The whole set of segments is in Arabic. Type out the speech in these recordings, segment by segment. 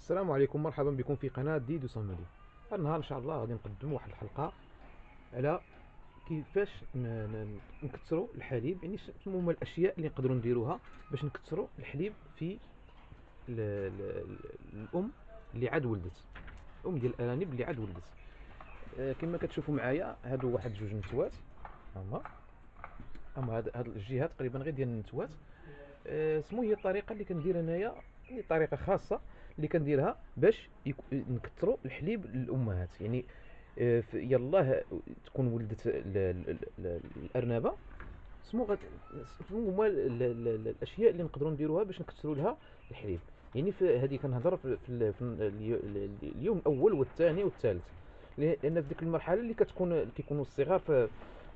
السلام عليكم. مرحبا بكم في قناة ديدو صمدي هذا النهار إن شاء الله غادي نقدم واحد الحلقة على كيفاش نكثروا الحليب يعني شنو هما الأشياء اللي نقدروا نديروها باش نكثروا الحليب في ال- ال- ال- الأم اللي عاد ولدت. الأم ديال الأرانب اللي عاد ولدت. آه، كما كتشوفوا معايا هادو واحد جوج نتوات. هما. هما هاد هاد الجهة تقريبا غير ديال النتوات. آه، سمو هي الطريقة اللي كندير انايا يعني طريقة خاصة. اللي كنديرها باش نكثروا الحليب للأمهات. يعني يلاه تكون ولدت ال- ال- ال- الأرنبة سمو هما ال- ال- ال- الأشياء اللي نقدروا نديروها باش نكثروا لها الحليب. يعني في هذه كنهضر في, في, ال- في ال- اليو- ال- اليوم الأول والثاني والثالث. لأن في ديك المرحلة اللي كتكون كيكونوا الصغار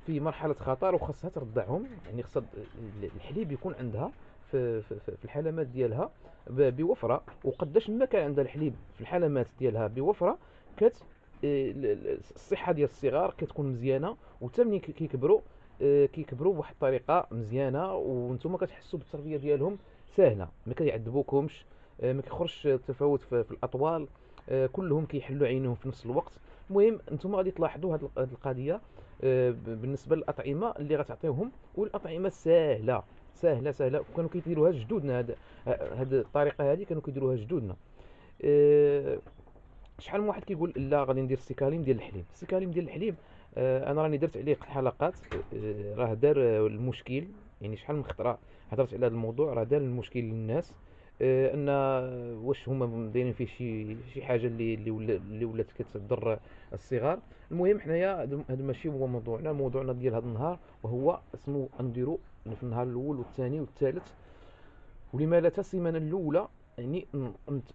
في مرحلة خطر وخاصها ترضعهم يعني خاصها ال- الحليب يكون عندها في, في, في الحلمات ديالها بوفرة. وقداش ما كان عندها الحليب في الحلمات ديالها بوفرة كت ال- الصحة ديال الصغار كتكون مزيانة وحتى ملي كي- كيكبروا آه، كيكبروا بواحد الطريقة مزيانة وأنتم كتحسوا بالتربيه ديالهم سهله ما كيعذبوكمش آه، ما كيخرجش تفاوت في, الأطوال كلهم كيحلوا عينهم في نفس الوقت. المهم أنتم غادي تلاحظوا هذه القضية بالنسبة للأطعمة اللي غتعطيوهم والأطعمة سهله سهلة سهلة. وكانوا كيديروها جدودنا هاد هاد الطريقة هذه كانوا كيديروها جدودنا. آه، شحال من واحد كيقول لا غادي ندير السكاليم ديال الحليب. السكاليم ديال الحليب آه، أنا راني درت عليه حلقات آه، راه دار المشكل. يعني شحال من خطرة هضرت على هذا الموضوع راه دار المشكل للناس. أن واش هما دايرين فيه شي شي حاجة اللي اللي ولا- اللي ولات كتضر الصغار. المهم حنايا هذا ماشي هو موضوعنا. موضوعنا ديال هذا النهار وهو اسمو نديرو في النهار الأول والثاني والثالث. ولما لا السيمانه الأولى يعني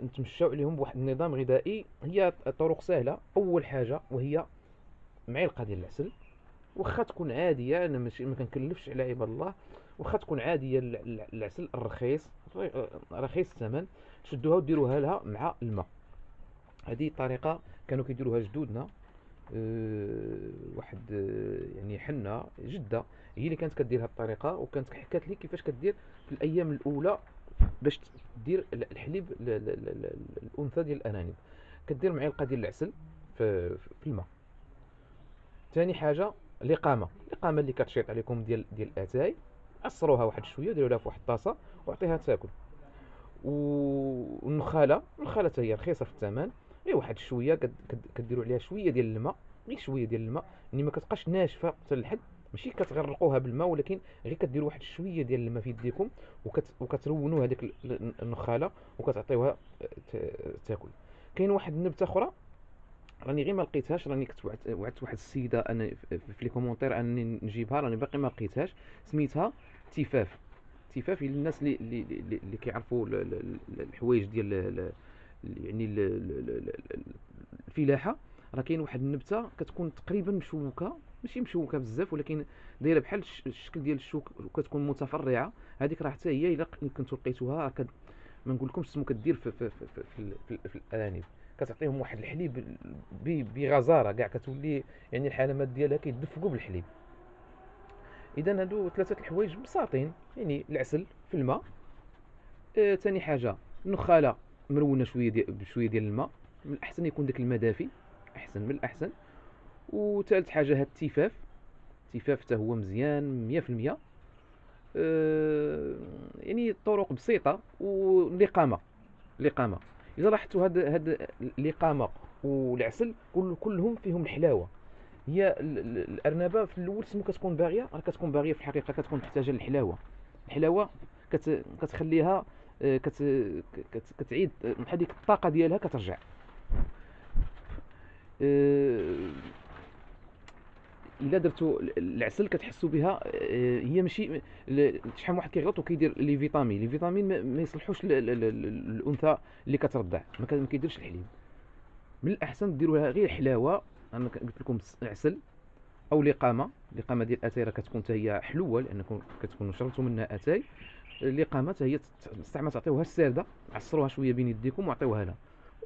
نتمشاو عليهم بواحد النظام غذائي. هي طرق سهلة. أول حاجة وهي معلقه ديال العسل. واخا تكون عادية أنا ماشي ما كنكلفش على عباد الله. واخا تكون عادية ال- ال- العسل الرخيص رخيص الثمن تشدوها وديروها لها مع الماء. هذه طريقة كانوا كيديروها جدودنا. أه واحد أه يعني حنه جدة هي اللي كانت كدير هذه الطريقة وكانت حكات لي كيفاش كدير في الأيام الأولى باش دير ال- الحليب الأنثى ديال الارانب كدير معلقه ديال العسل في في الماء. ثاني حاجة الإقامة. الإقامة اللي كتشيط عليكم ديال ديال الأتاي. عصروها واحد شوية ديروا لها في واحد الطاسة وعطيها تاكل. والنخالة النخالة حتى هي رخيصة في الثمن. غير واحد شوية كد- كد- كديروا عليها شوية ديال الماء غير شوية ديال الماء. يعني ما كتبقاش ناشفة حتى للحد ماشي كتغرقوها بالماء ولكن غير كديروا واحد شوية ديال الماء في يديكم وكت وكترونوا هذيك ال- ال- النخالة وكتعطيوها تاكل. كاين واحد النبتة أخرى راني غير ما لقيتهاش راني كنت وعدت واحد السيدة أنا في les commentaires أنني نجيبها راني باقي ما لقيتهاش. سميتها تيفاف تيفاف للناس اللي اللي اللي, اللي كيعرفوا ال- ال- ال- الحوايج ديال ال- ال- يعني ال- ال- ال- ال- الفلاحة راه كاين واحد النبتة كتكون تقريبا مشوكة ماشي مشوكة بزاف ولكن دايرة بحال الش- الشكل ديال الشوك وكتكون متفرعة. هذيك راه حتى هي إلا كنتو لقيتوها ما نقولكمش سمو كدير في في في في, في, في, الأرانب. كتعطيهم واحد الحليب بغزارة كاع كتولي يعني الحلمات ديالها كيدفقوا بالحليب. إذا هادو ثلاثة الحوايج بساطين يعني العسل في الماء. آه، ثاني حاجة النخالة مرونه شوية ديال بشوية ديال الماء. من الأحسن يكون داك الماء دافي. أحسن من الأحسن. وثالث حاجة هاد التيفاف. التيفاف حتى هو مزيان 100% آه، يعني الطرق بسيطة والاقامه الاقامه إذا لاحظتوا هاد هاد الإقامة والعسل كل كلهم فيهم الحلاوة. هي ال- ال- الأرنبة في الأول سمو كتكون باغية راه كتكون باغية في الحقيقة كتكون محتاجه للحلاوة. الحلاوة كت كتخليها آه، كت كت كتعيد آه، بحال ديك الطاقة ديالها كترجع. آه، إلا درتو ال- العسل كتحسوا بها آه، هي ماشي شحال واحد كيغلط وكيدير les vitamines. les vitamines ما- يصلحوش للأنثى اللي كترضع ما كيديرش الحليب. من الأحسن ديروا لها غير حلاوة أنا قلت لكم عسل أو الإقامة الإقامة ديال الاتاي راه كتكون حتى هي حلوة لأنكم كتكونوا شربتوا منها أتاي. الإقامة حتى هي تستعمل تعطيوها السارده عصروها شوية بين يديكم وعطيوها لها.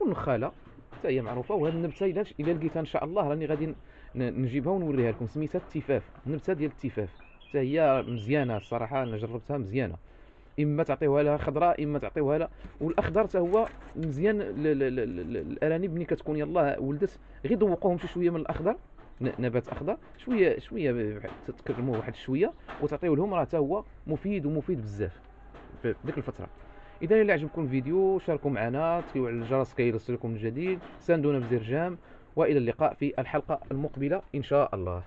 والنخاله حتى هي معروفة. وهذه النبتة إلا إلا لقيتها إن شاء الله راني غادي نجيبها ونوريها لكم. سميتها التفاف. النبتة ديال التفاف. حتى هي مزيانة الصراحة. أنا جربتها مزيانة. إما تعطيوها لها خضراء إما تعطيوها لها. والأخضر حتى هو مزيان الأرانب ملي كتكون يلاه ولدت غير دوقوهم شي شوية من الأخضر نبات أخضر شوية شوية تكرموه واحد شوية وتعطيوه لهم راه حتى هو مفيد ومفيد بزاف في ديك الفترة. إذا إلى عجبكم الفيديو شاركوا معنا تفعيلوا على الجرس كي يوصلكم الجديد ساندونا بزر جام وإلى اللقاء في الحلقة المقبلة إن شاء الله.